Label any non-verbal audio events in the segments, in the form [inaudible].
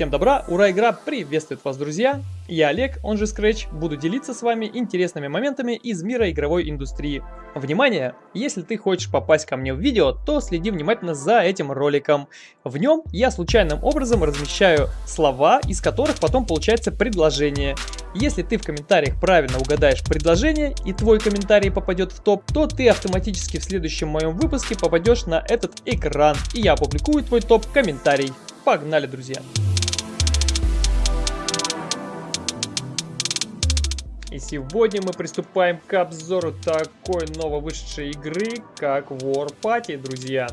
Всем добра, ура, игра приветствует вас, друзья! Я Олег, он же Scratch, буду делиться с вами интересными моментами из мира игровой индустрии. Внимание! Если ты хочешь попасть ко мне в видео, то следи внимательно за этим роликом. В нем я случайным образом размещаю слова, из которых потом получается предложение. Если ты в комментариях правильно угадаешь предложение и твой комментарий попадет в топ, то ты автоматически в следующем моем выпуске попадешь на этот экран, и я опубликую твой топ-комментарий. Погнали, друзья! И сегодня мы приступаем к обзору такой нововышедшей игры, как War Party, друзья.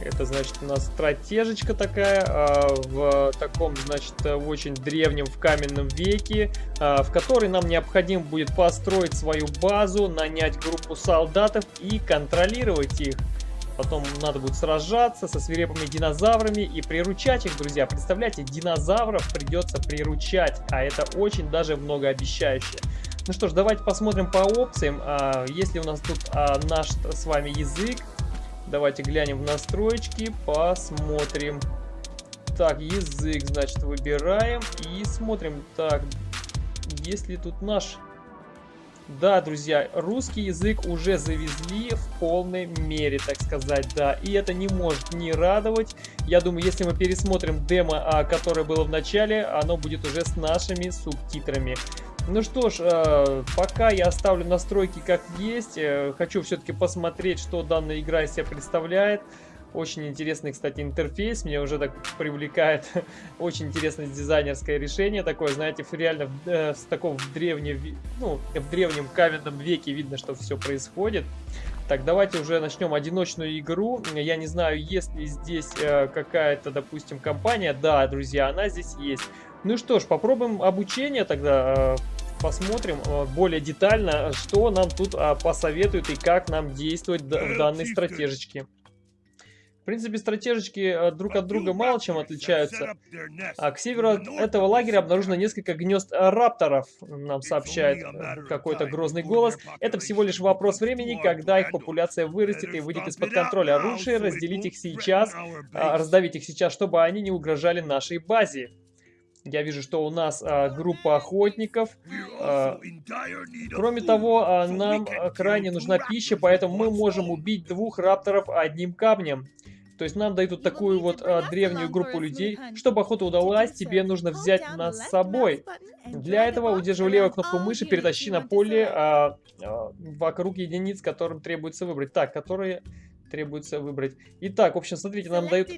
Это, значит, у нас стратежечка такая, а, в таком, значит, очень древнем, в каменном веке, а, в которой нам необходимо будет построить свою базу, нанять группу солдатов и контролировать их. Потом надо будет сражаться со свирепыми динозаврами и приручать их, друзья. Представляете, динозавров придется приручать, а это очень даже многообещающе. Ну что ж, давайте посмотрим по опциям. А, если у нас тут а, наш с вами язык, давайте глянем в настройки, посмотрим. Так, язык, значит, выбираем и смотрим. Так, если тут наш да, друзья, русский язык уже завезли в полной мере, так сказать, да. И это не может не радовать. Я думаю, если мы пересмотрим демо, а, которое было в начале, оно будет уже с нашими субтитрами. Ну что ж, э, пока я оставлю настройки как есть. Э, хочу все-таки посмотреть, что данная игра из себя представляет. Очень интересный, кстати, интерфейс. Меня уже так привлекает. [laughs] Очень интересное дизайнерское решение. Такое, знаете, реально э, с такого в, древне, ну, в древнем каменном веке видно, что все происходит. Так, давайте уже начнем одиночную игру. Я не знаю, есть ли здесь э, какая-то, допустим, компания. Да, друзья, она здесь есть. Ну что ж, попробуем обучение тогда. Э, посмотрим э, более детально, что нам тут э, посоветуют и как нам действовать в данной стратежечке. В принципе, стратежечки э, друг от друга мало чем отличаются. А к северу от этого лагеря обнаружено несколько гнезд рапторов, нам сообщает э, какой-то грозный голос. Это всего лишь вопрос времени, когда их популяция вырастет и выйдет из-под контроля. Лучше разделить их сейчас, а, раздавить их сейчас, чтобы они не угрожали нашей базе. Я вижу, что у нас а, группа охотников. А, кроме того, а, нам крайне нужна пища, поэтому мы можем убить двух рапторов одним камнем. То есть нам дают такую вот а, древнюю группу людей. Чтобы охота удалась, тебе нужно взять нас с собой. Для этого, удерживая левую кнопку мыши, перетащи на поле а, а, вокруг единиц, которым требуется выбрать. Так, которые требуется выбрать. Итак, в общем, смотрите, нам дают...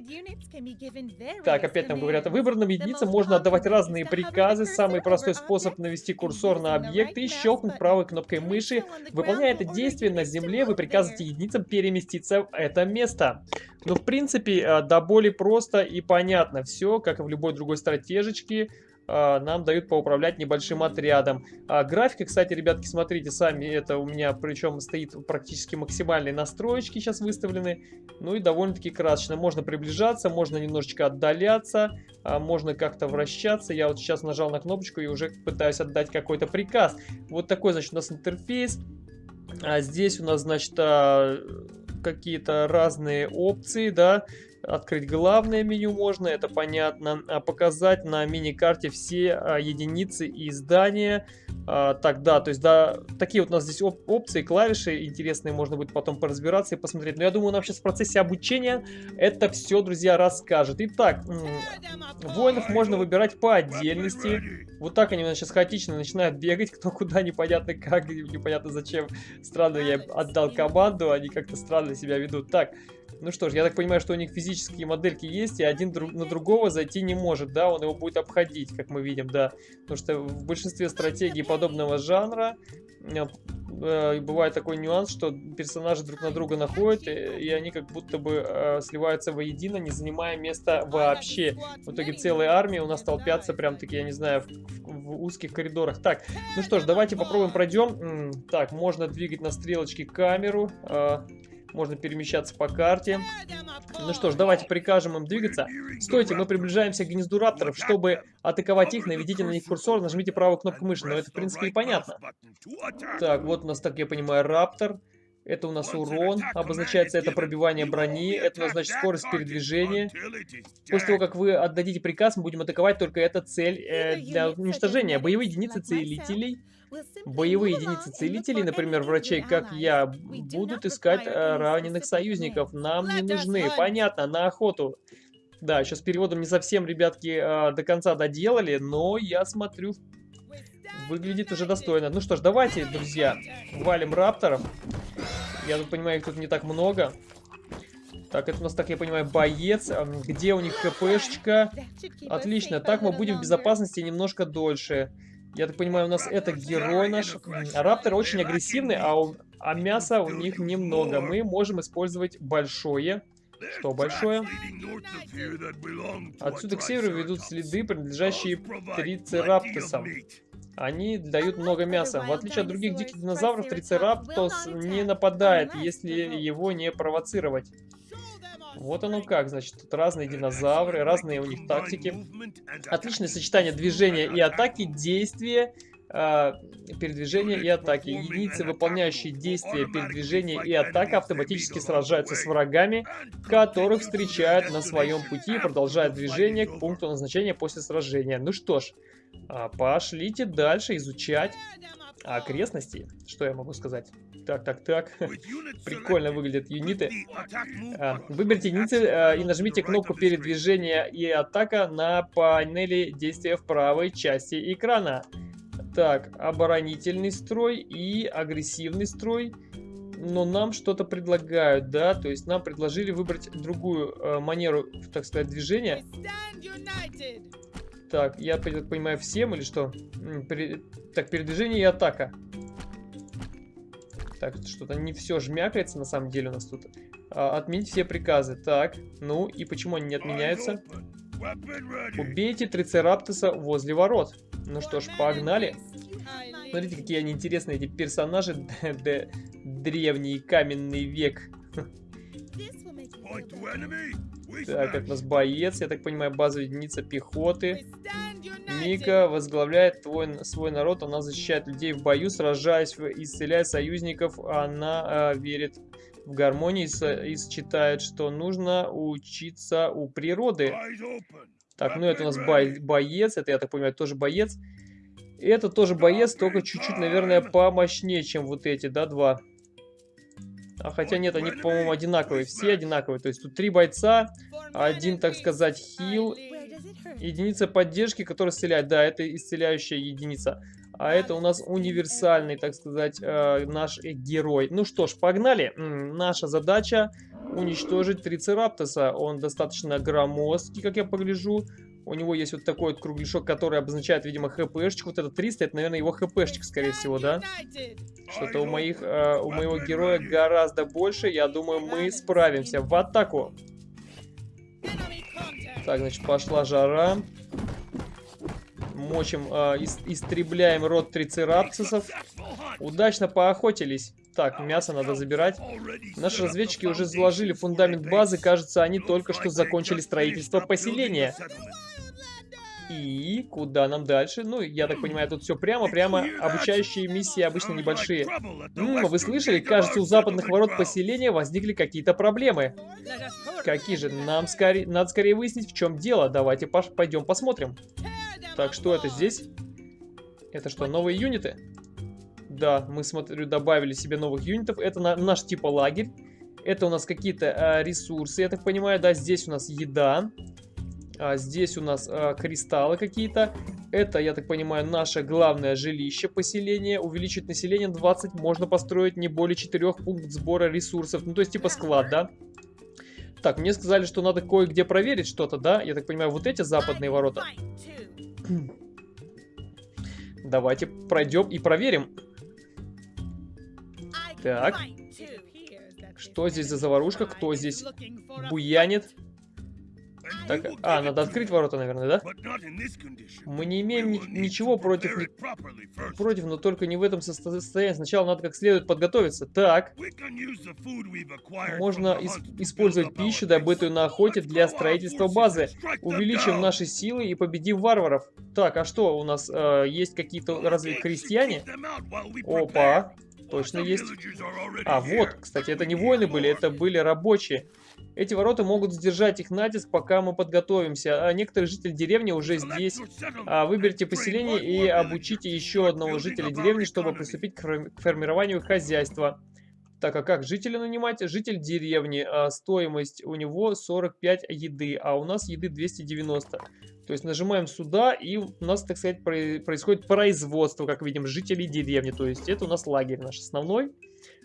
Так, опять нам говорят, выбранным единицам можно отдавать разные приказы. Самый простой способ навести курсор на объект и щелкнуть правой кнопкой мыши. Выполняя это действие на земле, вы приказываете единицам переместиться в это место. Ну, в принципе, э, до боли просто и понятно все, как и в любой другой стратежечке. А, нам дают поуправлять небольшим отрядом. А, графика, кстати, ребятки, смотрите сами, это у меня причем стоит практически максимальные настроечки сейчас выставлены. Ну и довольно-таки красочно. Можно приближаться, можно немножечко отдаляться, а, можно как-то вращаться. Я вот сейчас нажал на кнопочку и уже пытаюсь отдать какой-то приказ. Вот такой, значит, у нас интерфейс. А здесь у нас, значит, какие-то разные опции, да, Открыть главное меню можно, это понятно. А показать на мини-карте все а, единицы и здания. А, так, да, то есть, да, такие вот у нас здесь оп опции, клавиши интересные, можно будет потом поразбираться и посмотреть. Но я думаю, нам сейчас в процессе обучения это все, друзья, расскажет. Итак, воинов можно выбирать по отдельности. Вот так они у нас сейчас хаотично начинают бегать, кто куда, непонятно как, непонятно зачем. Странно, я отдал команду, они как-то странно себя ведут. Так, ну что ж, я так понимаю, что у них физические модельки есть, и один друг на другого зайти не может, да, он его будет обходить, как мы видим, да. Потому что в большинстве стратегий подобного жанра э, бывает такой нюанс, что персонажи друг на друга находят, и, и они как будто бы э, сливаются воедино, не занимая места вообще. В итоге целые армии у нас толпятся прям таки, я не знаю, в, в узких коридорах. Так, ну что ж, давайте попробуем пройдем. Так, можно двигать на стрелочке камеру. Э, можно перемещаться по карте. Ну что ж, давайте прикажем им двигаться. Стойте, мы приближаемся к гнезду рапторов. Чтобы атаковать их, наведите на них курсор, нажмите правую кнопку мыши. Но это, в принципе, и понятно. Так, вот у нас, так я понимаю, раптор. Это у нас урон, обозначается это пробивание брони, это значит скорость передвижения. После того, как вы отдадите приказ, мы будем атаковать только эта цель э, для уничтожения. Боевые единицы целителей. Боевые единицы целителей, например, врачей, как я, будут искать э, раненых союзников. Нам не нужны. Понятно, на охоту. Да, сейчас переводом не совсем, ребятки, э, до конца доделали, но я смотрю, выглядит уже достойно. Ну что ж, давайте, друзья, валим рапторов. Я тут понимаю, их тут не так много. Так, это у нас, так я понимаю, боец. Где у них хпшечка? Отлично. Так мы будем в безопасности немножко дольше. Я так понимаю, у нас это герой наш. Рапторы очень агрессивны, а, у, а мяса у них немного. Мы можем использовать большое. Что большое? Отсюда к северу ведут следы, принадлежащие трицераптосам. Они дают много мяса. В отличие от других диких динозавров, трицераптос не нападает, если его не провоцировать. Вот оно как, значит, тут разные динозавры, разные у них тактики. Отличное сочетание движения и атаки, действия, э, передвижения и атаки. Единицы, выполняющие действия, передвижения и атака, автоматически сражаются с врагами, которых встречают на своем пути и продолжают движение к пункту назначения после сражения. Ну что ж, а, пошлите дальше изучать окрестности. Что я могу сказать? Так, так, так. Прикольно выглядят юниты. А, выберите единицы а, и нажмите кнопку передвижения и атака на панели действия в правой части экрана. Так, оборонительный строй и агрессивный строй. Но нам что-то предлагают, да? То есть нам предложили выбрать другую э, манеру, так сказать, движения. Так, я так понимаю, всем или что? Пере... Так, передвижение и атака. Так, что-то не все жмякается на самом деле у нас тут. А, отменить все приказы. Так, ну и почему они не отменяются? Убейте трицераптоса возле ворот. Ну что ж, погнали. Смотрите, какие они интересные, эти персонажи. [laughs] Древний каменный век. [laughs] Так, это у нас боец, я так понимаю, базовая единица пехоты. Мика возглавляет твой, свой народ, она защищает людей в бою, сражаясь, исцеляя союзников. Она э, верит в гармонии и считает, что нужно учиться у природы. Так, ну это у нас бо боец, это, я так понимаю, тоже боец. Это тоже боец, только чуть-чуть, наверное, помощнее, чем вот эти, да, два. А хотя нет, они, по-моему, одинаковые. Все одинаковые. То есть тут три бойца, один, так сказать, хил, единица поддержки, которая исцеляет. Да, это исцеляющая единица. А это у нас универсальный, так сказать, э, наш герой. Ну что ж, погнали. Наша задача уничтожить Трицераптоса. Он достаточно громоздкий, как я погляжу. У него есть вот такой вот кругляшок, который обозначает, видимо, хпшечек. Вот это 300, это, наверное, его хпшечек, скорее всего, да? Что-то у, моих, э, у моего героя гораздо больше. Я думаю, мы справимся. В атаку! Так, значит, пошла жара. Мочим, э, ис истребляем род трицераптусов. Удачно поохотились. Так, мясо надо забирать. Наши разведчики уже заложили фундамент базы. Кажется, они только что закончили строительство поселения. И куда нам дальше? Ну, я так понимаю, тут все прямо-прямо. Обучающие миссии обычно небольшие. М вы слышали? Кажется, у западных ворот поселения возникли какие-то проблемы. Какие же? Нам скорее, надо скорее выяснить, в чем дело. Давайте пойдем посмотрим. Так, что это здесь? Это что, новые юниты? Да, мы, смотрю, добавили себе новых юнитов. Это на, наш типа лагерь. Это у нас какие-то э, ресурсы, я так понимаю. Да, здесь у нас еда. А здесь у нас а, кристаллы какие-то. Это, я так понимаю, наше главное жилище, поселение. Увеличить население 20 можно построить не более 4 пунктов сбора ресурсов. Ну, то есть, типа склад, да? Так, мне сказали, что надо кое-где проверить что-то, да? Я так понимаю, вот эти западные ворота. Давайте пройдем и проверим. Так. Что здесь за заварушка? Кто здесь буянит? Так, а, надо открыть ворота, наверное, да? Мы не имеем ни ничего против, ни против, но только не в этом состоянии. Сначала надо как следует подготовиться. Так. Можно ис использовать пищу, добытую на охоте, для строительства базы. Увеличим наши силы и победим варваров. Так, а что у нас? Э, есть какие-то разве крестьяне? Опа. точно есть. А, вот, кстати, это не воины были, это были рабочие. Эти ворота могут сдержать их натиск, пока мы подготовимся. А некоторые жители деревни уже здесь. А, выберите поселение и обучите еще одного жителя деревни, чтобы приступить к формированию хозяйства. Так, а как жителя нанимать? Житель деревни. А, стоимость у него 45 еды, а у нас еды 290. То есть нажимаем сюда, и у нас, так сказать, происходит производство, как видим, жителей деревни. То есть это у нас лагерь наш основной.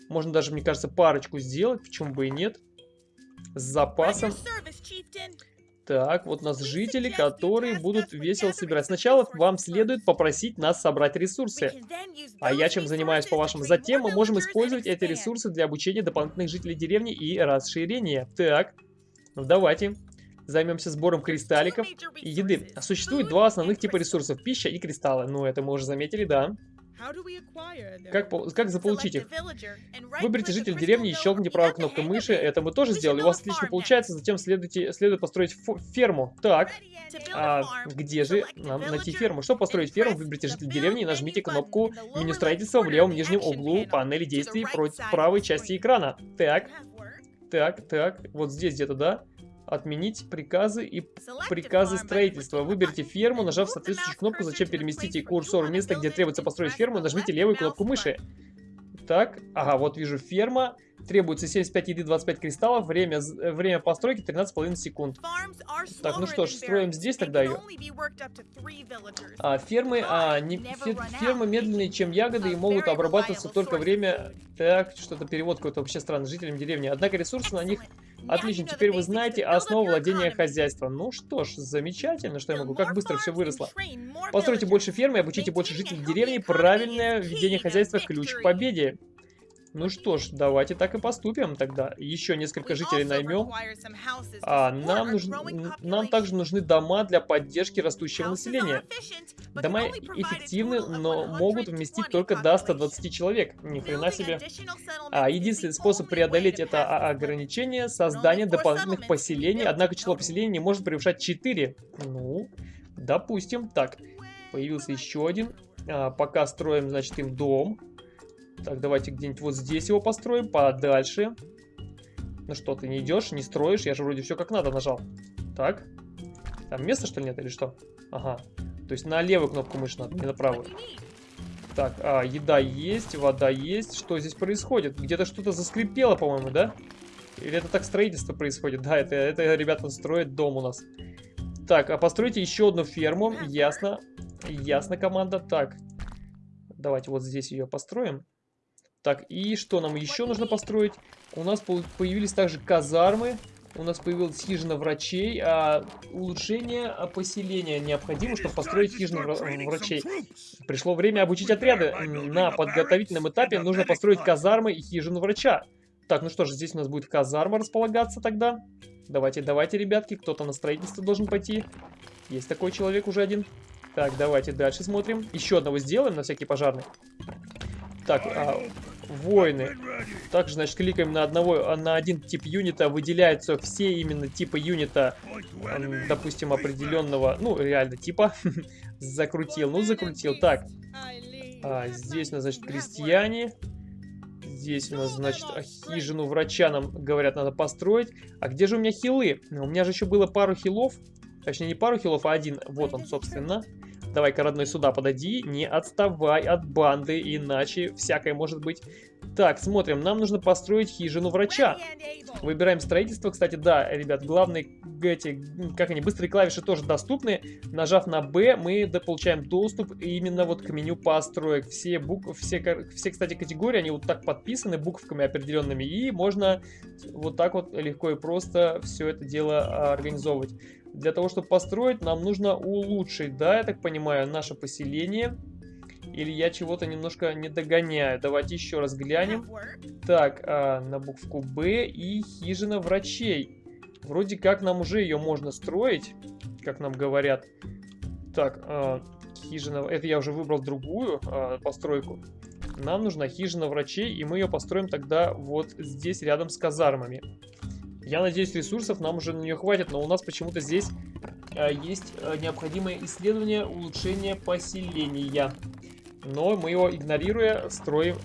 Можно даже, мне кажется, парочку сделать, почему бы и нет. С запасом. Так, вот у нас жители, которые будут весело собирать. Сначала вам следует попросить нас собрать ресурсы. А я чем занимаюсь, по-вашему? Затем мы можем использовать эти ресурсы для обучения дополнительных жителей деревни и расширения. Так, ну давайте. Займемся сбором кристалликов и еды. Существует два основных типа ресурсов. Пища и кристаллы. Ну, это мы уже заметили, да. Как, как заполучить их? Выберите житель деревни и щелкните правой кнопкой мыши. Это мы тоже сделали. У вас отлично получается. Затем следуйте, следует построить ферму. Так, а где же нам найти ферму? Чтобы построить ферму, выберите житель деревни и нажмите кнопку меню строительства в левом нижнем углу панели действий против правой части экрана. Так, так, так. Вот здесь где-то, да? Отменить приказы и приказы строительства. Выберите ферму, нажав соответствующую кнопку, зачем переместите курсор в место, где требуется построить ферму, нажмите левую кнопку мыши. Так, ага, вот вижу ферма. Требуется 75 еды, 25 кристаллов. Время, время постройки 13,5 секунд. Так, ну что ж, строим здесь тогда ее. А, фермы, а, не, фер, фермы медленнее, чем ягоды и могут обрабатываться только время... Так, что-то перевод какой-то вообще странный, жителям деревни. Однако ресурсы на них Отлично, теперь вы знаете основу владения хозяйством. Ну что ж, замечательно, что я могу. Как быстро все выросло. Постройте больше фермы и обучите больше жителей деревни. Правильное ведение хозяйства – ключ к победе. Ну что ж, давайте так и поступим тогда. Еще несколько жителей наймем. А нам, нужны, нам также нужны дома для поддержки растущего населения. Дома эффективны, но могут вместить только до 120 человек. Ни хрена себе. А единственный способ преодолеть это ограничение – создание дополнительных поселений. Однако число поселений не может превышать 4. Ну, допустим. Так, появился еще один. А, пока строим, значит, им дом. Так, давайте где-нибудь вот здесь его построим, подальше. Ну что, ты не идешь, не строишь? Я же вроде все как надо нажал. Так. Там места, что ли, нет или что? Ага. То есть на левую кнопку мыши надо, не на правую. Так, а, еда есть, вода есть. Что здесь происходит? Где-то что-то заскрипело, по-моему, да? Или это так строительство происходит? Да, это, это ребята строят дом у нас. Так, а постройте еще одну ферму. Ясно. Ясно, команда. Так, давайте вот здесь ее построим. Так, и что нам еще нужно построить? У нас появились также казармы. У нас появилась хижина врачей. А улучшение поселения необходимо, чтобы построить хижину врачей. Пришло время обучить отряды. На подготовительном этапе нужно построить казармы и хижину врача. Так, ну что ж, здесь у нас будет казарма располагаться тогда. Давайте, давайте, ребятки, кто-то на строительство должен пойти. Есть такой человек уже один. Так, давайте дальше смотрим. Еще одного сделаем на всякий пожарный. Так, а, Воины. Также, значит, кликаем на одного, на один тип юнита, выделяются все именно типы юнита, допустим, определенного, ну, реально типа. [laughs] закрутил, ну, закрутил. Так, а, здесь у нас, значит, крестьяне. Здесь у нас, значит, хижину врача нам говорят, надо построить. А где же у меня хилы? У меня же еще было пару хилов. Точнее, не пару хилов, а один. Вот он, собственно. Давай-ка, родной, сюда подойди. Не отставай от банды, иначе всякое может быть. Так, смотрим. Нам нужно построить хижину врача. Выбираем строительство. Кстати, да, ребят, главные эти, как они, быстрые клавиши тоже доступны. Нажав на B, мы получаем доступ именно вот к меню построек. Все, бук... все, все, кстати, категории, они вот так подписаны буковками определенными. И можно вот так вот легко и просто все это дело а, организовывать. Для того, чтобы построить, нам нужно улучшить, да, я так понимаю, наше поселение. Или я чего-то немножко не догоняю. Давайте еще раз глянем. Так, а, на букву Б и хижина врачей. Вроде как нам уже ее можно строить, как нам говорят. Так, а, хижина... Это я уже выбрал другую а, постройку. Нам нужна хижина врачей, и мы ее построим тогда вот здесь, рядом с казармами. Я надеюсь, ресурсов нам уже на нее хватит, но у нас почему-то здесь э, есть э, необходимое исследование улучшения поселения. Но мы его, игнорируя, строим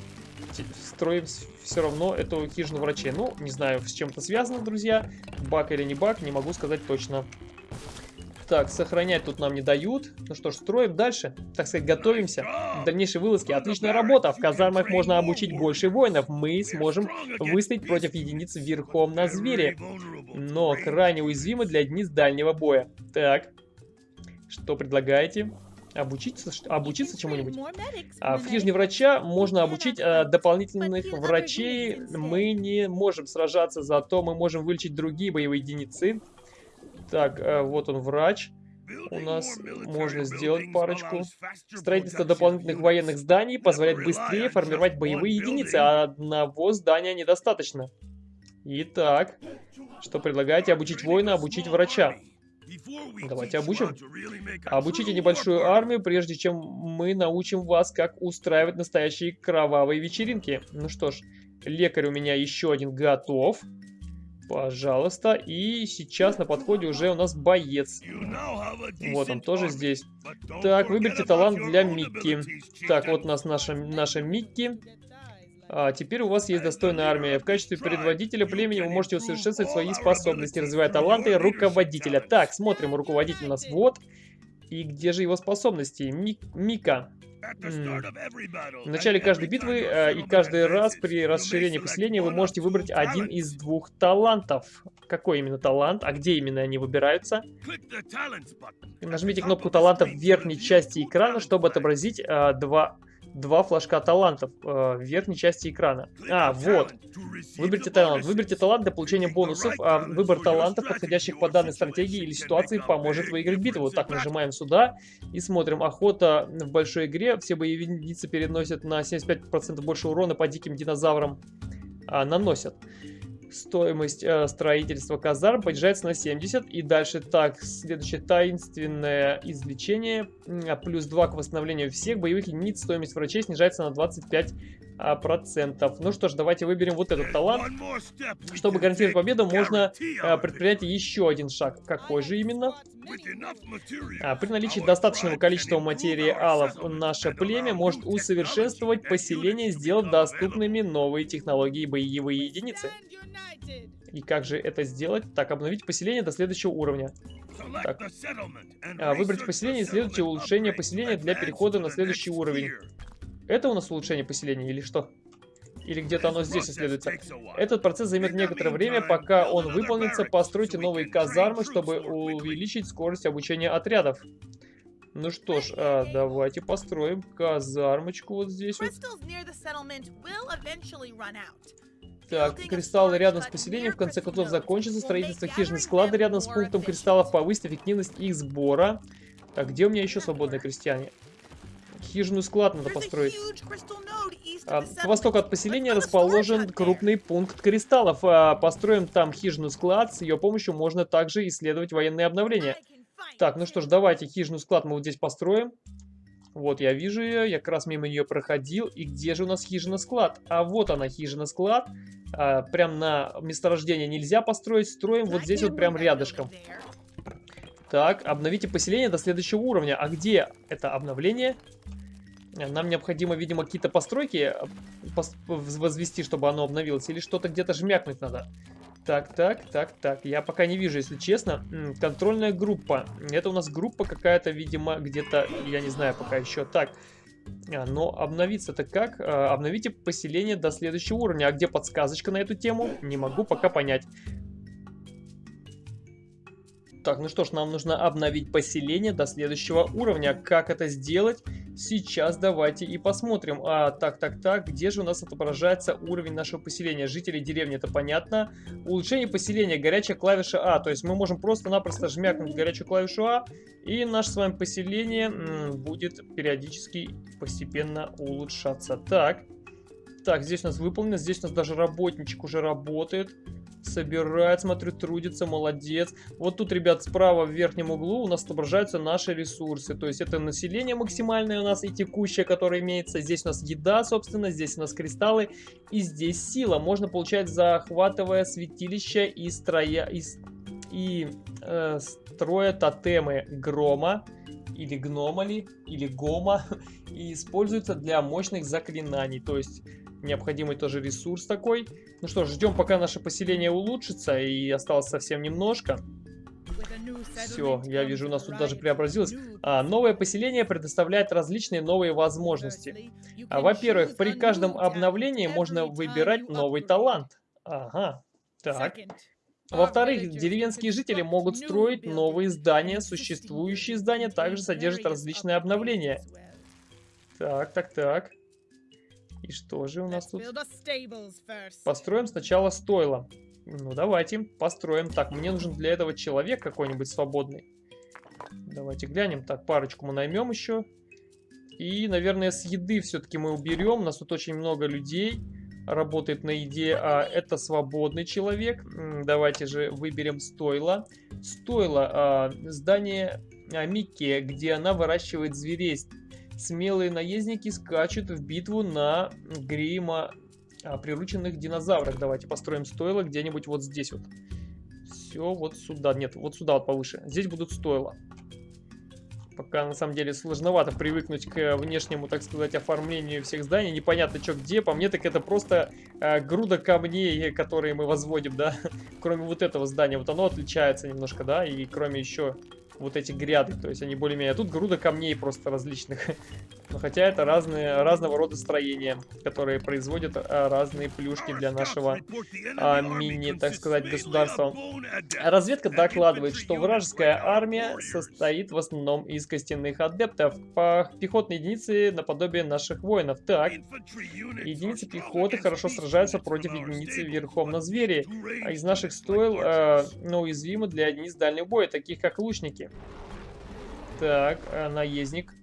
строим все равно эту хижину врачей. Ну, не знаю, с чем это связано, друзья. Баг или не баг, не могу сказать точно. Так, сохранять тут нам не дают. Ну что ж, строим дальше. Так сказать, готовимся к дальнейшей вылазке. Отличная работа. В казармах можно обучить больше воинов. Мы сможем выстоять против единиц верхом на звере. Но крайне уязвимы для единиц дальнего боя. Так, что предлагаете? Обучиться, обучиться чему-нибудь? А, в хижине врача можно обучить а, дополнительных врачей. Мы не можем сражаться, зато мы можем вылечить другие боевые единицы. Так, э, вот он врач. У нас можно сделать парочку. Строительство дополнительных военных зданий позволяет быстрее формировать боевые единицы, а одного здания недостаточно. Итак, что предлагаете? Обучить воина, обучить врача. Давайте обучим. Обучите небольшую армию, прежде чем мы научим вас, как устраивать настоящие кровавые вечеринки. Ну что ж, лекарь у меня еще один готов. Пожалуйста. И сейчас на подходе уже у нас боец. Вот он тоже здесь. Так, выберите талант для Микки. Так, вот у нас наша, наша Микки. А теперь у вас есть достойная армия. В качестве предводителя племени вы можете усовершенствовать свои способности, развивая таланты руководителя. Так, смотрим, руководитель у нас вот. И где же его способности? Мик Мика. В начале каждой битвы э, и каждый раз при расширении поселения вы можете выбрать один из двух талантов. Какой именно талант? А где именно они выбираются? Нажмите кнопку таланта в верхней части экрана, чтобы отобразить э, два два флажка талантов э, в верхней части экрана. А, вот. Выберите талант. Выберите талант для получения бонусов. А выбор талантов, подходящих по данной стратегии или ситуации, поможет выиграть битву. Вот так нажимаем сюда и смотрим. Охота в большой игре. Все боевые единицы переносят на 75% больше урона по диким динозаврам. А, наносят стоимость э, строительства казарм понижается на 70. И дальше так, следующее таинственное излечение. Плюс 2 к восстановлению всех боевых единиц. Стоимость врачей снижается на 25 а, процентов. Ну что ж, давайте выберем вот этот талант. Чтобы гарантировать победу, можно а, предпринять еще один шаг. Какой же именно? А, при наличии достаточного количества материалов наше племя может усовершенствовать поселение, сделав доступными новые технологии боевые единицы. И как же это сделать? Так, обновить поселение до следующего уровня. Так. А, выбрать поселение и следуйте улучшение поселения для перехода на следующий уровень. Это у нас улучшение поселения или что? Или где-то оно здесь исследуется. Этот процесс займет некоторое время, пока он выполнится. Постройте новые казармы, чтобы увеличить скорость обучения отрядов. Ну что ж, а, давайте построим казармочку вот здесь вот. Так, кристаллы рядом с поселением в конце концов закончится. Строительство хижины склада рядом с пунктом кристаллов повысит эффективность их сбора. Так, где у меня еще свободные крестьяне? Хижину склад надо построить. А, к востоку от поселения расположен крупный пункт кристаллов. А, построим там хижину склад. С ее помощью можно также исследовать военные обновления. Так, ну что ж, давайте хижину склад мы вот здесь построим. Вот, я вижу ее, я как раз мимо нее проходил. И где же у нас хижина-склад? А вот она, хижина-склад. А, прям на месторождение нельзя построить, строим вот здесь вот прям рядышком. Так, обновите поселение до следующего уровня. А где это обновление? Нам необходимо, видимо, какие-то постройки э, возвести, чтобы оно обновилось. Или что-то где-то жмякнуть надо. Так, так, так, так. Я пока не вижу, если честно. Контрольная группа. Это у нас группа какая-то, видимо, где-то, я не знаю пока еще. Так, а, но обновиться-то как? А, обновите поселение до следующего уровня. А где подсказочка на эту тему? Не могу пока понять. Так, ну что ж, нам нужно обновить поселение до следующего уровня. Как это сделать? Сейчас давайте и посмотрим. А, так, так, так, где же у нас отображается уровень нашего поселения? Жители деревни, это понятно. Улучшение поселения, горячая клавиша А. То есть мы можем просто-напросто жмякнуть горячую клавишу А, и наше с вами поселение будет периодически постепенно улучшаться. Так, так, здесь у нас выполнено, здесь у нас даже работничек уже работает собирает, смотрю, трудится, молодец. Вот тут, ребят, справа в верхнем углу у нас отображаются наши ресурсы. То есть это население максимальное у нас и текущее, которое имеется. Здесь у нас еда, собственно, здесь у нас кристаллы и здесь сила. Можно получать, захватывая святилище и строя... И, и э, строя тотемы грома или гномали, или гома, [laughs] и используются для мощных заклинаний. То есть необходимый тоже ресурс такой. Ну что ж, ждем, пока наше поселение улучшится, и осталось совсем немножко. Все, я вижу, у нас тут даже преобразилось. А, новое поселение предоставляет различные новые возможности. А, Во-первых, при каждом обновлении можно выбирать новый талант. Ага, так. Во-вторых, деревенские жители могут строить новые здания. Существующие здания также содержат различные обновления. Так, так, так. И что же у нас тут? Построим сначала стойло. Ну, давайте, построим. Так, мне нужен для этого человек какой-нибудь свободный. Давайте глянем. Так, парочку мы наймем еще. И, наверное, с еды все-таки мы уберем. У нас тут очень много людей работает на еде. А это свободный человек. Давайте же выберем стойло. Стойло. А, здание а, Микки, где она выращивает зверей. Смелые наездники скачут в битву на грима а, прирученных динозаврах. Давайте построим стойло где-нибудь вот здесь вот. Все вот сюда. Нет, вот сюда вот повыше. Здесь будут стойла. Пока на самом деле сложновато привыкнуть к внешнему, так сказать, оформлению всех зданий. Непонятно, что где. По мне так это просто э, груда камней, которые мы возводим, да. [laughs] Кроме вот этого здания. Вот оно отличается немножко, да. И кроме еще вот эти гряды. То есть они более-менее... А тут груда камней просто различных. [laughs] Но хотя это разные, разного рода строения, которые производят а, разные плюшки для нашего а, мини, так сказать, государства. Разведка докладывает, что вражеская армия состоит в основном из костяных адептов. По пехотной единицы наподобие наших воинов. Так, единицы пехоты хорошо сражаются против единицы верхом на звери. А из наших стоил э, но уязвимы для единиц дальнего боя, таких как лучники. Так, э, наездник.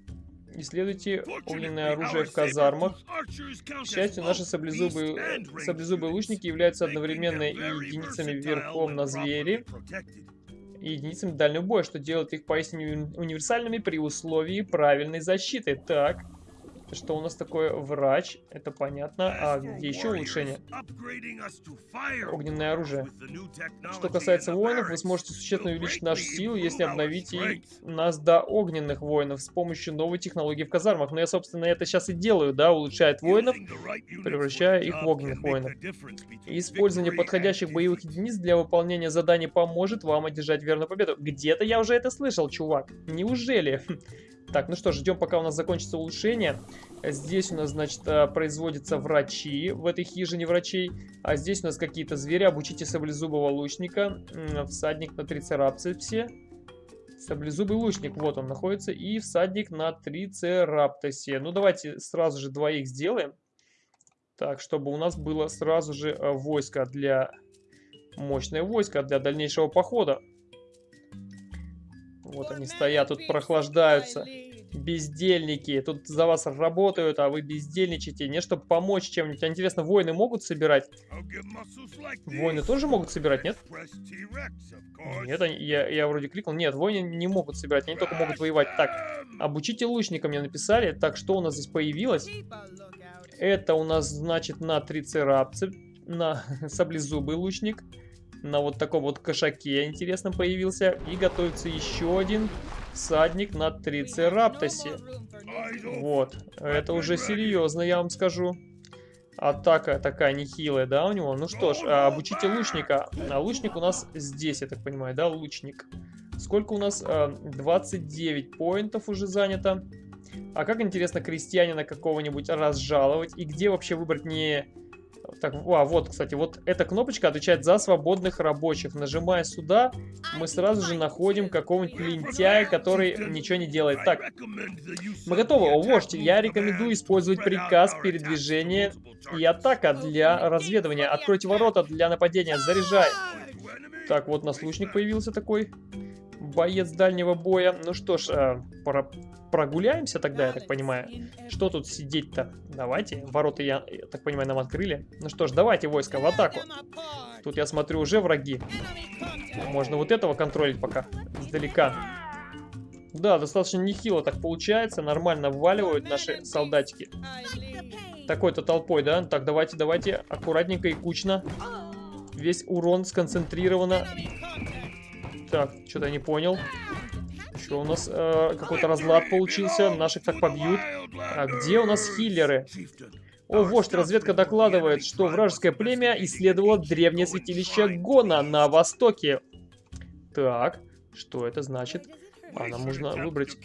Исследуйте огненное оружие в казармах. К счастью, наши саблезубые, саблезубые лучники являются одновременно и единицами верхом на звери, и единицами дальнего боя, что делает их поистине универсальными при условии правильной защиты. Так, что у нас такое врач, это понятно. А где еще улучшение? Огненное оружие. Что касается воинов, вы сможете существенно увеличить нашу силу, если обновите нас до огненных воинов с помощью новой технологии в казармах. Но я, собственно, это сейчас и делаю, да, улучшает воинов, превращая их в огненных воинов. использование подходящих боевых единиц для выполнения заданий поможет вам одержать верную победу. Где-то я уже это слышал, чувак. Неужели? Так, ну что, ждем, пока у нас закончится улучшение. Здесь у нас, значит, э, производятся врачи в этой хижине врачей. А здесь у нас какие-то звери. Обучите саблезубого лучника. Всадник на трицерапсе. Саблезубый лучник, вот он находится. И всадник на трицераптосе. Ну, давайте сразу же двоих сделаем. Так, чтобы у нас было сразу же э, войско для... Мощное войско для дальнейшего похода. Вот они стоят, тут прохлаждаются. Бездельники. Тут за вас работают, а вы бездельничаете. Не чтобы помочь чем-нибудь. А интересно, воины могут собирать? Воины тоже могут собирать, нет? Нет, они, я, я вроде кликнул. Нет, воины не могут собирать. Они только могут воевать. Так, обучите лучника мне написали. Так, что у нас здесь появилось? Это у нас, значит, на трицерапсе. На [laughs] саблезубый лучник на вот таком вот кошаке, интересно, появился. И готовится еще один всадник на трицераптосе. Вот, это уже серьезно, я вам скажу. Атака такая нехилая, да, у него? Ну что ж, а, обучите лучника. А лучник у нас здесь, я так понимаю, да, лучник. Сколько у нас? 29 а, поинтов уже занято. А как интересно крестьянина какого-нибудь разжаловать? И где вообще выбрать не так, а, вот, кстати, вот эта кнопочка отвечает за свободных рабочих. Нажимая сюда, мы сразу же находим какого-нибудь лентяя, который ничего не делает. Так, мы готовы. О, вождь, я рекомендую использовать приказ передвижения и атака для разведывания. Откройте ворота для нападения, заряжай. Так, вот нас лучник появился такой. Боец дальнего боя. Ну что ж, э, про прогуляемся тогда, я так понимаю. Что тут сидеть-то? Давайте. Ворота, я, я так понимаю, нам открыли. Ну что ж, давайте войска в атаку. Тут, я смотрю, уже враги. Можно вот этого контролить пока. Издалека. Да, достаточно нехило так получается. Нормально вваливают наши солдатики. Такой-то толпой, да? Так, давайте, давайте. Аккуратненько и кучно. Весь урон сконцентрировано. Так, что-то не понял. Что у нас э, какой-то разлад получился. Наших так побьют. А где у нас хиллеры? О, вождь, разведка докладывает, что вражеское племя исследовало древнее святилище Гона на востоке. Так, что это значит? А, нам нужно выбрать...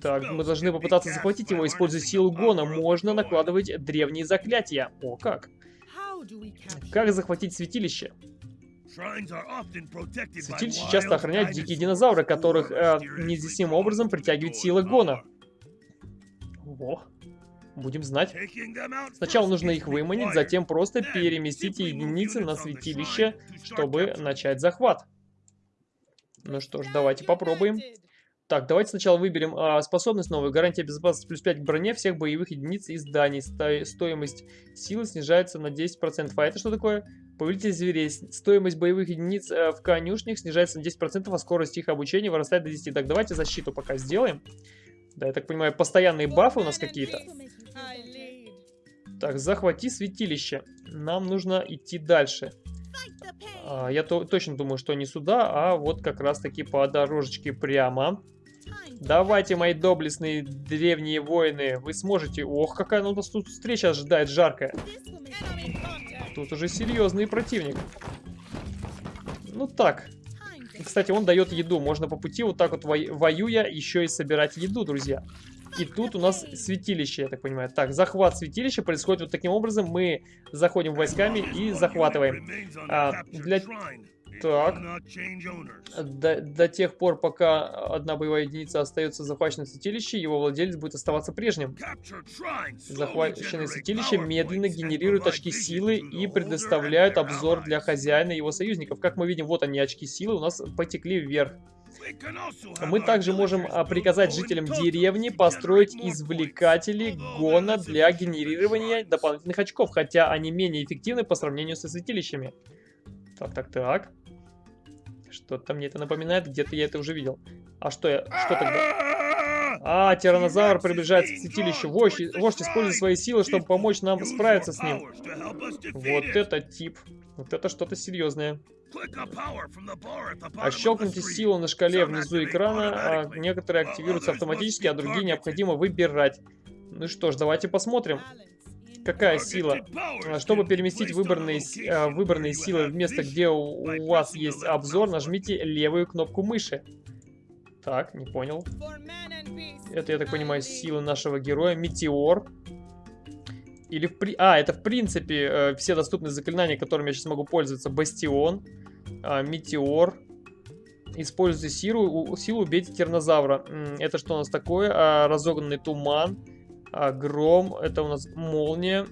Так, мы должны попытаться захватить его, используя силу Гона. Можно накладывать древние заклятия. О, как? Как захватить святилище? Святилище часто охраняют дикие динозавры, которых э, неизъяснимым образом притягивает сила Гона. О, будем знать. Сначала нужно их выманить, затем просто переместите единицы на святилище, чтобы начать захват. Ну что ж, давайте попробуем. Так, давайте сначала выберем а, способность новую. Гарантия безопасности плюс 5 к броне всех боевых единиц и зданий. Сто стоимость силы снижается на 10%. А это что такое? Повелитель зверей. Стоимость боевых единиц а, в конюшнях снижается на 10%, а скорость их обучения вырастает до 10. Так, давайте защиту пока сделаем. Да, я так понимаю, постоянные бафы у нас какие-то. Так, захвати святилище. Нам нужно идти дальше. А, я то, точно думаю, что не сюда, а вот как раз таки по дорожечке прямо. Давайте, мои доблестные древние воины, вы сможете... Ох, какая у нас тут встреча ожидает жаркая. Тут уже серьезный противник. Ну так. Кстати, он дает еду. Можно по пути вот так вот воюя еще и собирать еду, друзья. И тут у нас святилище, я так понимаю. Так, захват святилища происходит вот таким образом. Мы заходим войсками и захватываем. А, для так. До, до тех пор, пока одна боевая единица остается захваченной в святилище, его владелец будет оставаться прежним. Захваченные святилище медленно генерируют очки силы и предоставляют обзор для хозяина и его союзников. Как мы видим, вот они, очки силы у нас потекли вверх. Мы также можем а, приказать жителям деревни построить извлекатели гона для генерирования дополнительных очков, хотя они менее эффективны по сравнению со святилищами. Так, так, так. Что-то мне это напоминает, где-то я это уже видел. А что я... Что тогда? А, тиранозавр приближается к святилищу. Вождь, вождь использует свои силы, чтобы помочь нам справиться с ним. Вот это тип. Вот это что-то серьезное. А щелкните силу на шкале внизу экрана, а некоторые активируются автоматически, а другие необходимо выбирать. Ну что ж, давайте посмотрим. Какая сила? А, чтобы переместить выбранные, а, выбранные силы в место, где у, вас есть обзор, нажмите левую кнопку мыши. Так, не понял. Это, я так понимаю, сила нашего героя. Метеор. Или в при... А, это в принципе э, все доступные заклинания, которыми я сейчас могу пользоваться. Бастион, э, Метеор. Используйте силу, силу убейте тернозавра. Это что у нас такое? А, разогнанный туман. А, гром, это у нас молния.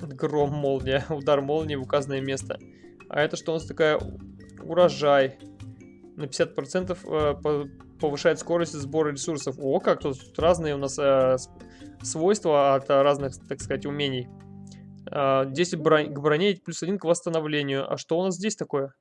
Гром, молния. [laughs] Удар молнии в указанное место. А это что у нас такая? Урожай. На 50% э, повышает скорость сбора ресурсов. О, как тут, тут разные у нас э, свойства от разных, так сказать, умений. 10 э, брон... к броне плюс 1 к восстановлению. А что у нас здесь такое?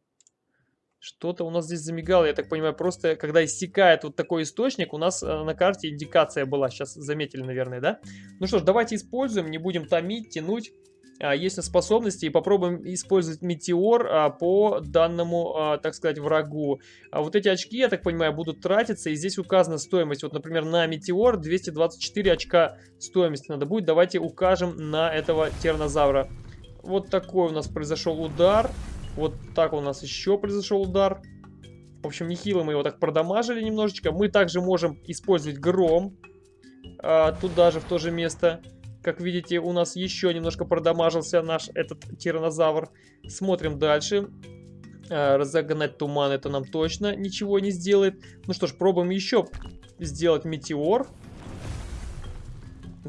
Что-то у нас здесь замигало, я так понимаю, просто когда истекает вот такой источник, у нас э, на карте индикация была, сейчас заметили, наверное, да? Ну что ж, давайте используем, не будем томить, тянуть. А, есть способности и попробуем использовать метеор а, по данному, а, так сказать, врагу. А вот эти очки, я так понимаю, будут тратиться, и здесь указана стоимость. Вот, например, на метеор 224 очка стоимости надо будет. Давайте укажем на этого тернозавра. Вот такой у нас произошел удар. Вот так у нас еще произошел удар. В общем, нехило мы его так продамажили немножечко. Мы также можем использовать гром. А, туда же, в то же место. Как видите, у нас еще немножко продамажился наш этот тиранозавр. Смотрим дальше. А, разогнать туман это нам точно ничего не сделает. Ну что ж, пробуем еще сделать метеор.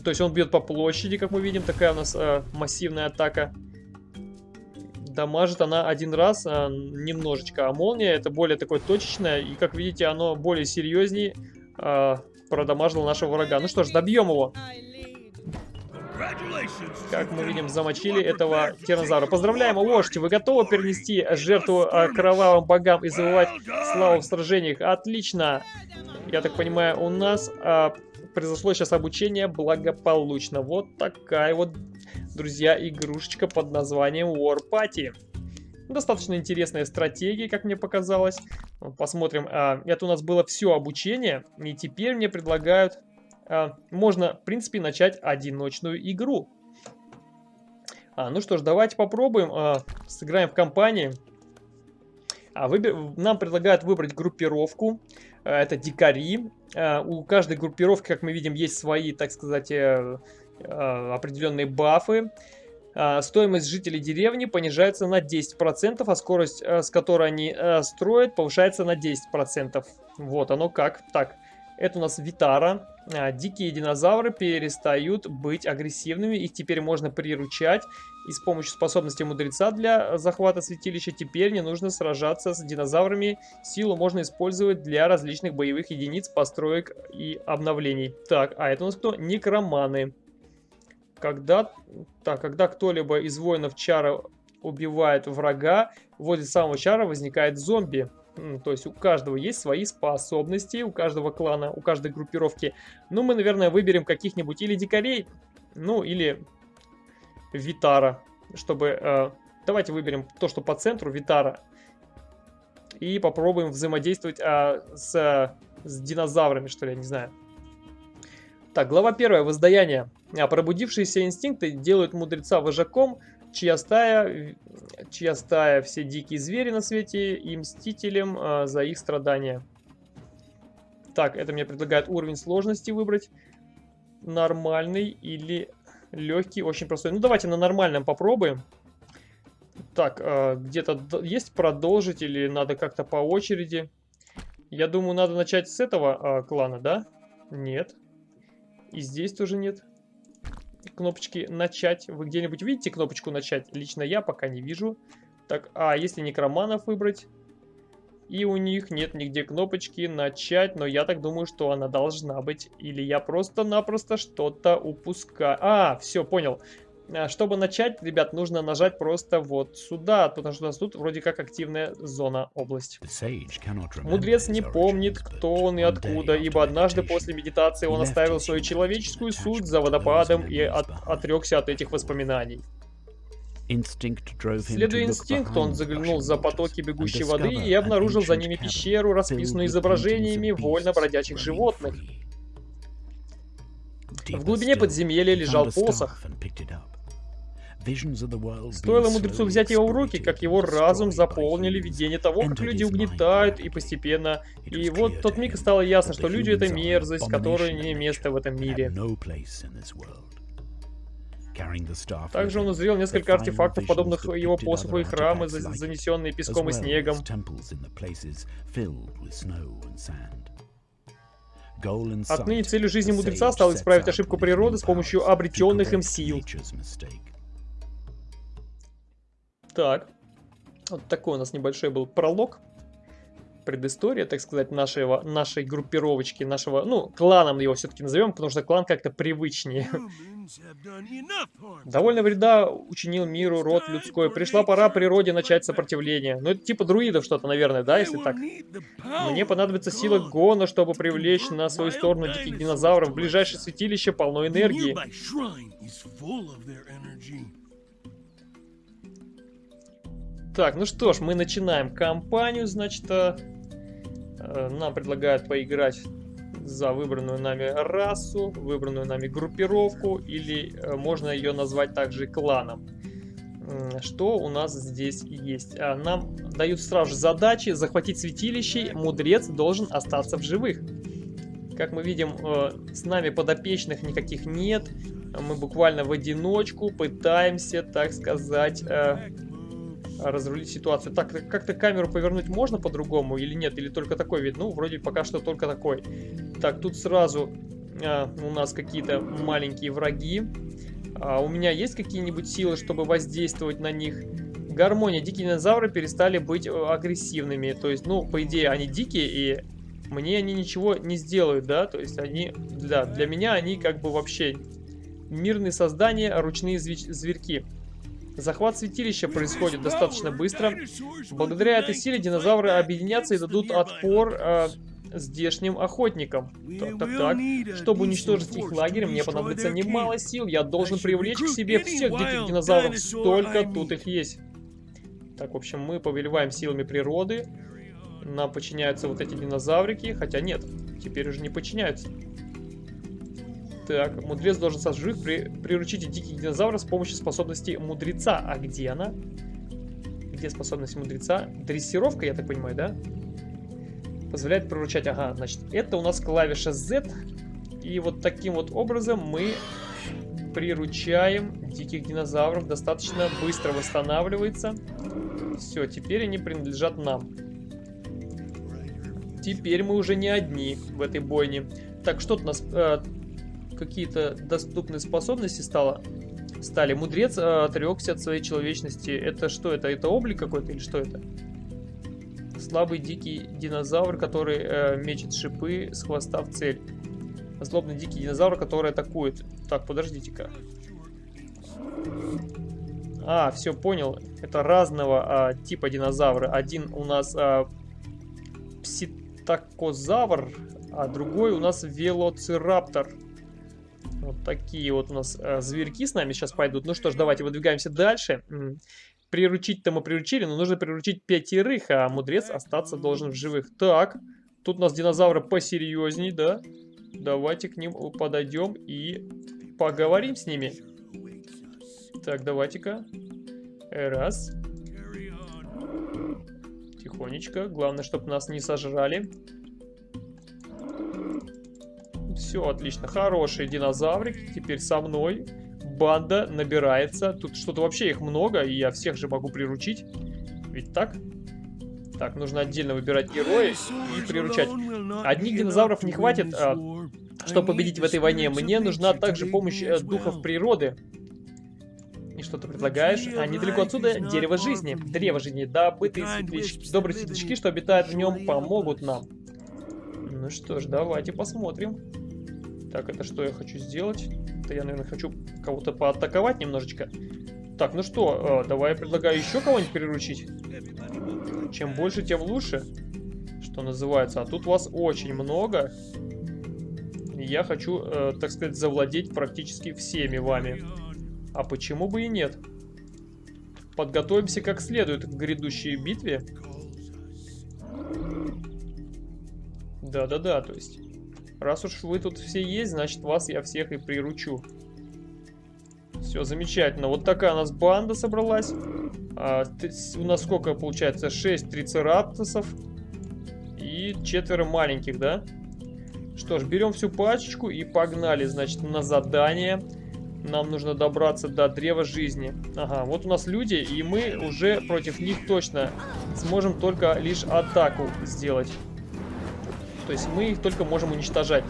То есть он бьет по площади, как мы видим. Такая у нас а, массивная атака дамажит она один раз а, немножечко, а молния это более такое точечное, и как видите, оно более серьезнее а, продамажило нашего врага. Ну что ж, добьем его. Как мы видим, замочили этого тиранозавра. Поздравляем, вождь! Вы готовы перенести жертву а, кровавым богам и завоевать славу в сражениях? Отлично! Я так понимаю, у нас а, произошло сейчас обучение благополучно. Вот такая вот, друзья, игрушечка под названием War Party. Достаточно интересная стратегия, как мне показалось. Посмотрим. А, это у нас было все обучение. И теперь мне предлагают а, можно, в принципе, начать одиночную игру. А, ну что ж, давайте попробуем. Сыграем в компании. Нам предлагают выбрать группировку. Это дикари. У каждой группировки, как мы видим, есть свои, так сказать, э, определенные бафы. А, стоимость жителей деревни понижается на 10%, а скорость, а, с которой они строят, повышается на 10%. Вот оно как. Так, это у нас Витара. Дикие динозавры перестают быть агрессивными. Их теперь можно приручать. И с помощью способности мудреца для захвата святилища теперь не нужно сражаться с динозаврами. Силу можно использовать для различных боевых единиц, построек и обновлений. Так, а это у нас кто? Некроманы. Когда, так, когда кто-либо из воинов чара убивает врага, возле самого чара возникает зомби. То есть у каждого есть свои способности, у каждого клана, у каждой группировки. Ну, мы, наверное, выберем каких-нибудь или дикарей, ну, или Витара, чтобы... Э, давайте выберем то, что по центру, Витара. И попробуем взаимодействовать э, с, с динозаврами, что ли, я не знаю. Так, глава первая. Воздаяние. А пробудившиеся инстинкты делают мудреца вожаком, чья стая, чья стая все дикие звери на свете и мстителем а, за их страдания. Так, это мне предлагает уровень сложности выбрать. Нормальный или легкий, очень простой. Ну, давайте на нормальном попробуем. Так, а, где-то есть продолжить или надо как-то по очереди? Я думаю, надо начать с этого а, клана, да? Нет. И здесь тоже нет кнопочки начать. Вы где-нибудь видите кнопочку начать? Лично я пока не вижу. Так, а если некроманов выбрать? И у них нет нигде кнопочки начать, но я так думаю, что она должна быть. Или я просто-напросто что-то упускаю. А, все, понял. А, чтобы начать, ребят, нужно нажать просто вот сюда, потому что у нас тут вроде как активная зона область. Мудрец не помнит, кто он и откуда, ибо однажды после медитации он оставил свою человеческую суть за водопадом и от, отрекся от этих воспоминаний. Следуя инстинкту, он заглянул за потоки бегущей воды и обнаружил за ними пещеру, расписанную изображениями вольно бродячих животных. В глубине подземелья лежал посох. Стоило мудрецу взять его в руки, как его разум заполнили видение того, как люди угнетают и постепенно... И вот тот миг стало ясно, что люди — это мерзость, которая не место в этом мире. Также он узрел несколько артефактов, подобных его посоху и храмы, занесенные песком и снегом. Отныне целью жизни мудреца стало исправить ошибку природы с помощью обретенных им сил. Так. Вот такой у нас небольшой был пролог. Предыстория, так сказать, нашего, нашей группировочки, нашего, ну, кланом его все-таки назовем, потому что клан как-то привычнее. Довольно вреда учинил миру род людской. Пришла пора природе начать сопротивление. Ну, это типа друидов что-то, наверное, да, если так? Мне понадобится сила Гона, чтобы привлечь на свою сторону диких динозавров. Ближайшее святилище полно энергии. Так, ну что ж, мы начинаем кампанию, значит, э, нам предлагают поиграть за выбранную нами расу, выбранную нами группировку, или э, можно ее назвать также кланом. Что у нас здесь есть? А, нам дают сразу же задачи захватить святилище, мудрец должен остаться в живых. Как мы видим, с нами подопечных никаких нет, мы буквально в одиночку пытаемся, так сказать, разрулить ситуацию. Так, как-то камеру повернуть можно по-другому или нет? Или только такой вид? Ну, вроде пока что только такой. Так, тут сразу а, у нас какие-то маленькие враги. А у меня есть какие-нибудь силы, чтобы воздействовать на них? Гармония. Дикие динозавры перестали быть э, агрессивными. То есть, ну, по идее, они дикие, и мне они ничего не сделают, да? То есть, они, да, для меня они как бы вообще мирные создания, ручные зверьки. Захват святилища происходит достаточно быстро. Благодаря этой силе динозавры объединятся и дадут отпор э, здешним охотникам. Так, так, так. Чтобы уничтожить их лагерь, мне понадобится немало сил. Я должен привлечь к себе всех диких динозавров. Столько тут их есть. Так, в общем, мы повелеваем силами природы. Нам подчиняются вот эти динозаврики. Хотя нет, теперь уже не подчиняются. Так, мудрец должен остаться жив. При... Приручите диких динозавров с помощью способности мудреца. А где она? Где способность мудреца? Дрессировка, я так понимаю, да? Позволяет приручать. Ага, значит, это у нас клавиша Z. И вот таким вот образом мы приручаем диких динозавров. Достаточно быстро восстанавливается. Все, теперь они принадлежат нам. Теперь мы уже не одни в этой бойне. Так, что-то у нас... Э, Какие-то доступные способности стало, стали. Мудрец э, отрекся от своей человечности. Это что? Это, это облик какой-то или что это? Слабый дикий динозавр, который э, мечет шипы с хвоста в цель. Злобный дикий динозавр, который атакует. Так, подождите-ка. А, все, понял. Это разного а, типа динозавры. Один у нас а, пситакозавр, а другой у нас велоцираптор. Вот такие вот у нас а, зверьки с нами сейчас пойдут. Ну что ж, давайте выдвигаемся дальше. Приручить-то мы приручили, но нужно приручить пятерых, а мудрец остаться должен в живых. Так, тут у нас динозавры посерьезней, да? Давайте к ним подойдем и поговорим с ними. Так, давайте-ка. Раз. Тихонечко. Главное, чтобы нас не сожрали. Все, отлично. Хороший динозаврик. Теперь со мной. Банда набирается. Тут что-то вообще их много, и я всех же могу приручить. Ведь так? Так, нужно отдельно выбирать героя и приручать. Одних динозавров не хватит, а, чтобы победить в этой войне. Мне нужна также помощь э, духов природы. И что ты предлагаешь? А недалеко отсюда дерево жизни. Древо жизни. Добытые светлячки, добрые светлячки, что обитают в нем, помогут нам. Ну что ж, давайте посмотрим. Так, это что я хочу сделать? Это я, наверное, хочу кого-то поатаковать немножечко. Так, ну что, э, давай я предлагаю еще кого-нибудь приручить. Чем больше, тем лучше. Что называется. А тут вас очень много. Я хочу, э, так сказать, завладеть практически всеми вами. А почему бы и нет? Подготовимся как следует к грядущей битве. Да-да-да, то есть... Раз уж вы тут все есть, значит вас я всех и приручу. Все, замечательно. Вот такая у нас банда собралась. А, у нас сколько получается? 6 трицераптосов. И четверо маленьких, да? Что ж, берем всю пачечку и погнали, значит, на задание. Нам нужно добраться до древа жизни. Ага, вот у нас люди, и мы уже против них точно сможем только лишь атаку сделать. То есть мы их только можем уничтожать.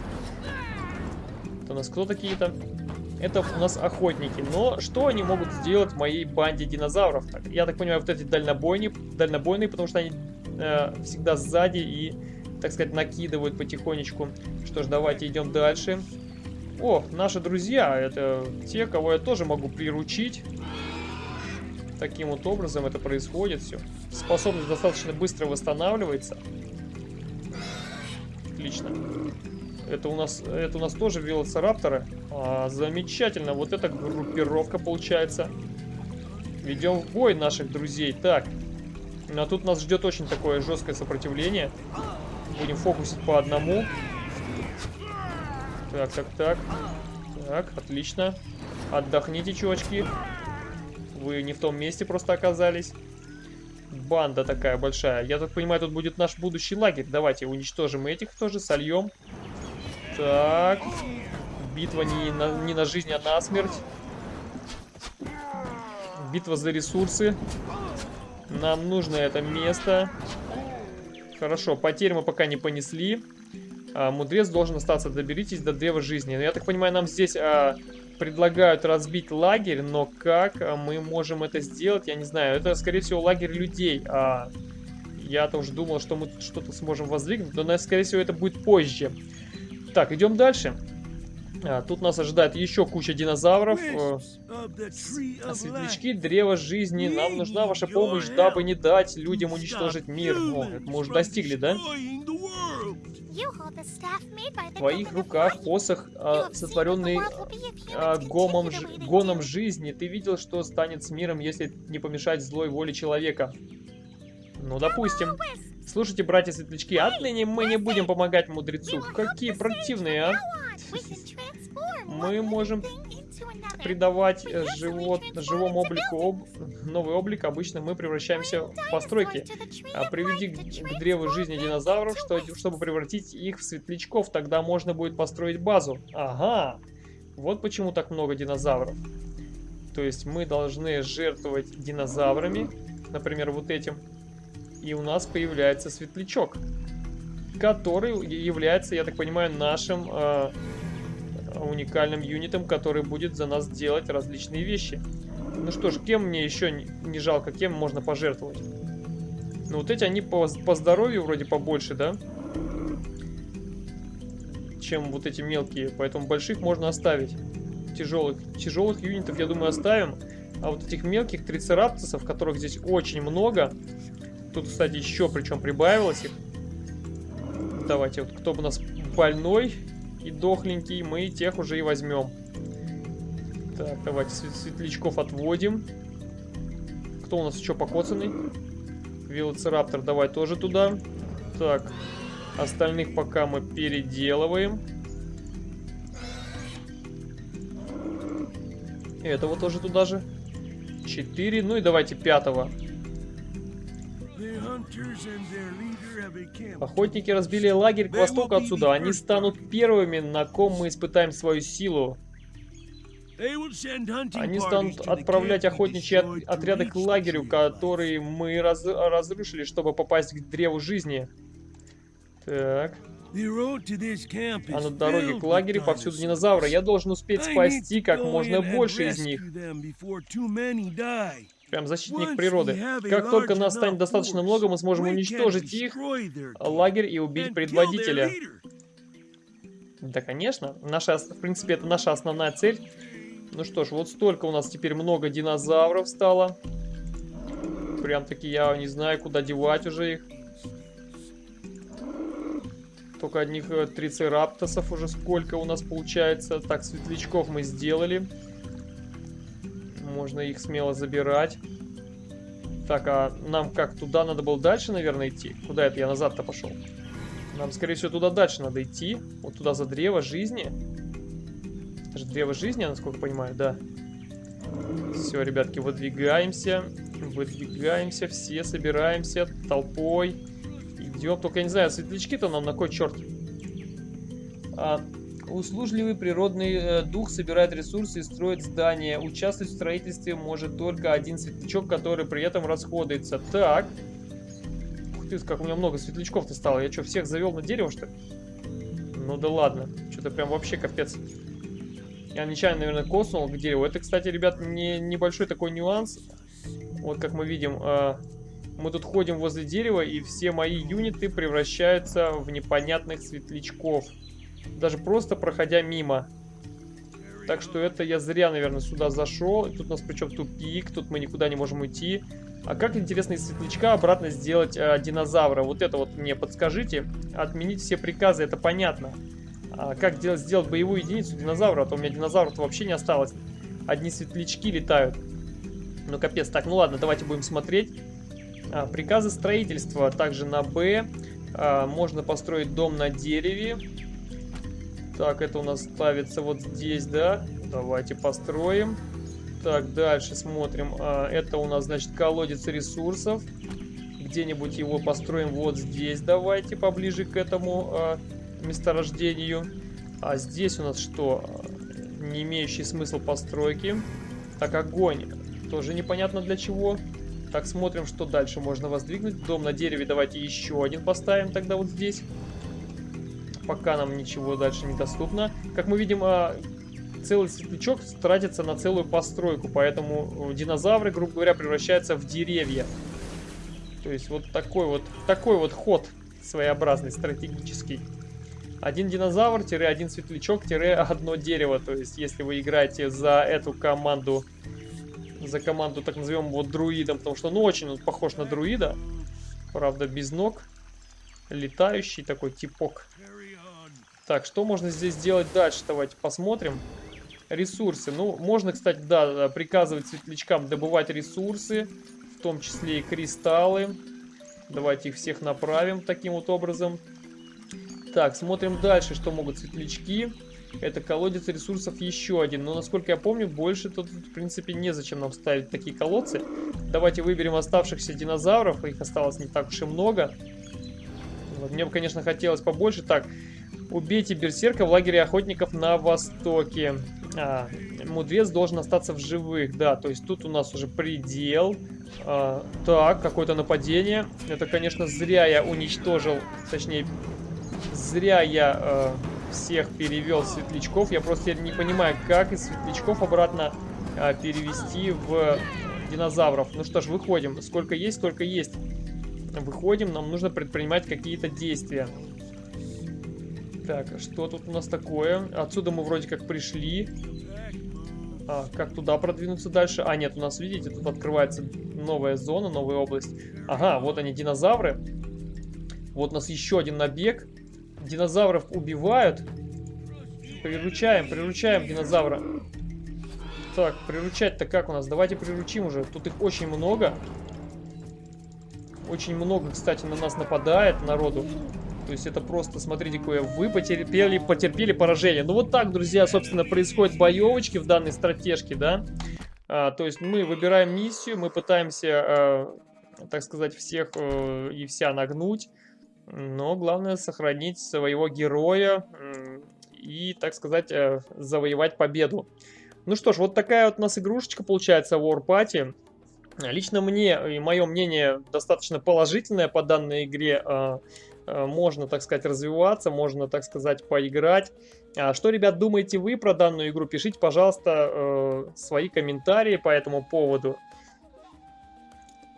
Это у нас кто такие-то? Это у нас охотники. Но что они могут сделать моей банде динозавров? Я так понимаю, вот эти дальнобойные, дальнобойные потому что они э, всегда сзади и, так сказать, накидывают потихонечку. Что ж, давайте идем дальше. О, наши друзья, это те, кого я тоже могу приручить. Таким вот образом это происходит все. Способность достаточно быстро восстанавливается. Отлично. Это у нас, это у нас тоже велоцирапторы. А, замечательно. Вот эта группировка получается. Ведем в бой наших друзей. Так. А тут нас ждет очень такое жесткое сопротивление. Будем фокусить по одному. Так, так, так. Так, отлично. Отдохните, чувачки. Вы не в том месте просто оказались. Банда такая большая. Я так понимаю, тут будет наш будущий лагерь. Давайте уничтожим этих тоже, сольем. Так. Битва не на, не на жизнь, а на смерть. Битва за ресурсы. Нам нужно это место. Хорошо, потерь мы пока не понесли. А, мудрец должен остаться. Доберитесь до древа жизни. Я так понимаю, нам здесь а, предлагают разбить лагерь, но как а, мы можем это сделать, я не знаю. Это, скорее всего, лагерь людей. А, Я-то уже думал, что мы что-то сможем воздвигнуть, но, скорее всего, это будет позже. Так, идем дальше. А, тут нас ожидает еще куча динозавров. Э, светлячки, древо жизни. Нам нужна ваша помощь, дабы не дать людям уничтожить мир. О, это мы уже достигли, да? В твоих руках посох, а, сотворенный а, гомом, гоном жизни. Ты видел, что станет с миром, если не помешать злой воле человека? Ну, допустим. Слушайте, братья-светлячки, отныне мы не будем помогать мудрецу. Какие противные, а? мы можем придавать э, живот, живому облику об, [laughs] новый облик. Обычно мы превращаемся в постройки. А приведи к, к древу жизни динозавров, что, чтобы превратить их в светлячков. Тогда можно будет построить базу. Ага, вот почему так много динозавров. То есть мы должны жертвовать динозаврами, например, вот этим. И у нас появляется светлячок, который является, я так понимаю, нашим э, уникальным юнитом, который будет за нас делать различные вещи. Ну что ж, кем мне еще не жалко, кем можно пожертвовать? Ну вот эти, они по, по здоровью вроде побольше, да? Чем вот эти мелкие, поэтому больших можно оставить. Тяжелых, тяжелых юнитов, я думаю, оставим. А вот этих мелких трицераптосов, которых здесь очень много. Тут, кстати, еще причем прибавилось их. Давайте, вот кто у нас больной, и дохленький, мы тех уже и возьмем. Так, давайте светлячков отводим. Кто у нас еще покоцанный? Велоцираптор, давай тоже туда. Так, остальных пока мы переделываем. Этого тоже туда же. Четыре. Ну и давайте пятого. Охотники разбили лагерь к востоку отсюда. Они станут первыми, на ком мы испытаем свою силу. Они станут отправлять охотничьи от отряды к лагерю, который мы раз разрушили, чтобы попасть к древу жизни. Так. А на дороге к лагерю повсюду динозавры. Я должен успеть спасти как можно больше из них. Прям защитник природы. Как только нас станет достаточно много, мы сможем уничтожить их, лагерь и убить предводителя. Да, конечно. Наша, в принципе, это наша основная цель. Ну что ж, вот столько у нас теперь много динозавров стало. Прям таки я не знаю, куда девать уже их. Только одних э, трицераптосов уже сколько у нас получается. Так, светлячков мы сделали. Можно их смело забирать. Так, а нам как, туда надо было дальше, наверное, идти? Куда это я назад-то пошел? Нам, скорее всего, туда дальше надо идти. Вот туда за древо жизни. Это же древо жизни, насколько понимаю, да. Все, ребятки, выдвигаемся. Выдвигаемся, все собираемся толпой. Идем. Только я не знаю, светлячки-то нам на кой черт? А, Услужливый природный э, дух собирает ресурсы и строит здания. Участвовать в строительстве может только один светлячок, который при этом расходуется. Так. Ух ты, как у меня много светлячков-то стало. Я что, всех завел на дерево, что ли? Ну да ладно. Что-то прям вообще капец. Я нечаянно, наверное, коснул к дереву. Это, кстати, ребят, не, небольшой такой нюанс. Вот как мы видим, э, мы тут ходим возле дерева, и все мои юниты превращаются в непонятных светлячков даже просто проходя мимо. Так что это я зря, наверное, сюда зашел. Тут у нас причем тупик, тут мы никуда не можем уйти. А как, интересно, из светлячка обратно сделать э, динозавра? Вот это вот мне подскажите. Отменить все приказы, это понятно. А как делать, сделать боевую единицу динозавра? А то у меня динозавров вообще не осталось. Одни светлячки летают. Ну, капец. Так, ну ладно, давайте будем смотреть. А, приказы строительства. Также на Б. А, можно построить дом на дереве. Так, это у нас ставится вот здесь, да? Давайте построим. Так, дальше смотрим. А, это у нас, значит, колодец ресурсов. Где-нибудь его построим вот здесь. Давайте, поближе к этому а, месторождению. А здесь у нас что? Не имеющий смысл постройки. Так, огонь. Тоже непонятно для чего. Так, смотрим, что дальше можно воздвигнуть. Дом на дереве давайте еще один поставим тогда вот здесь пока нам ничего дальше не доступно. Как мы видим, а, целый светлячок тратится на целую постройку, поэтому э, динозавры, грубо говоря, превращаются в деревья. То есть вот такой вот, такой вот ход своеобразный, стратегический. Один динозавр-один светлячок-одно дерево. То есть если вы играете за эту команду, за команду, так назовем его друидом, потому что ну очень он похож на друида, правда без ног, летающий такой типок. Так, что можно здесь сделать дальше? Давайте посмотрим. Ресурсы. Ну, можно, кстати, да, приказывать светлячкам добывать ресурсы, в том числе и кристаллы. Давайте их всех направим таким вот образом. Так, смотрим дальше, что могут светлячки. Это колодец ресурсов еще один. Но, насколько я помню, больше тут, в принципе, незачем нам ставить такие колодцы. Давайте выберем оставшихся динозавров. Их осталось не так уж и много. Вот, мне бы, конечно, хотелось побольше. Так, убейте берсерка в лагере охотников на востоке. А, мудрец должен остаться в живых. Да, то есть тут у нас уже предел. А, так, какое-то нападение. Это, конечно, зря я уничтожил, точнее, зря я э, всех перевел светлячков. Я просто не понимаю, как из светлячков обратно э, перевести в динозавров. Ну что ж, выходим. Сколько есть, столько есть. Выходим, нам нужно предпринимать какие-то действия. Так, что тут у нас такое? Отсюда мы вроде как пришли. А, как туда продвинуться дальше? А, нет, у нас, видите, тут открывается новая зона, новая область. Ага, вот они, динозавры. Вот у нас еще один набег. Динозавров убивают. Приручаем, приручаем динозавра. Так, приручать-то как у нас? Давайте приручим уже. Тут их очень много. Очень много, кстати, на нас нападает народу. То есть это просто, смотрите, какое вы потерпели, потерпели поражение. Ну вот так, друзья, собственно, происходят боевочки в данной стратежке, да. А, то есть мы выбираем миссию, мы пытаемся, а, так сказать, всех а, и вся нагнуть. Но главное сохранить своего героя и, так сказать, а, завоевать победу. Ну что ж, вот такая вот у нас игрушечка получается War Party. Лично мне и мое мнение достаточно положительное по данной игре. Э, можно, так сказать, развиваться, можно, так сказать, поиграть. А что, ребят, думаете вы про данную игру? Пишите, пожалуйста, э, свои комментарии по этому поводу.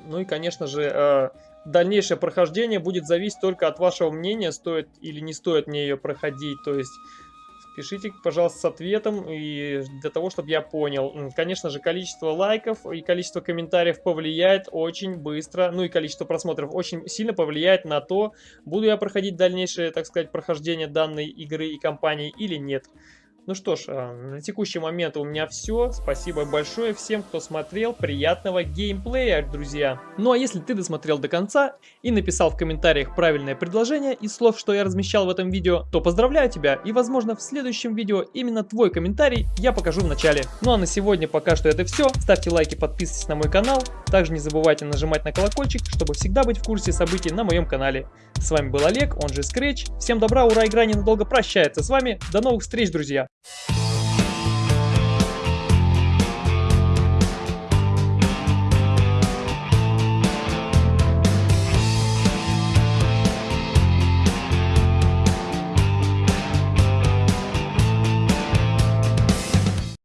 Ну и, конечно же, э, дальнейшее прохождение будет зависеть только от вашего мнения, стоит или не стоит мне ее проходить. То есть Пишите, пожалуйста, с ответом, и для того, чтобы я понял. Конечно же, количество лайков и количество комментариев повлияет очень быстро, ну и количество просмотров очень сильно повлияет на то, буду я проходить дальнейшее, так сказать, прохождение данной игры и компании или нет. Ну что ж, а, на текущий момент у меня все. Спасибо большое всем, кто смотрел. Приятного геймплея, друзья. Ну а если ты досмотрел до конца и написал в комментариях правильное предложение из слов, что я размещал в этом видео, то поздравляю тебя и возможно в следующем видео именно твой комментарий я покажу в начале. Ну а на сегодня пока что это все. Ставьте лайки, подписывайтесь на мой канал. Также не забывайте нажимать на колокольчик, чтобы всегда быть в курсе событий на моем канале. С вами был Олег, он же Scratch. Всем добра, ура, игра ненадолго прощается с вами. До новых встреч, друзья! Thank [laughs] you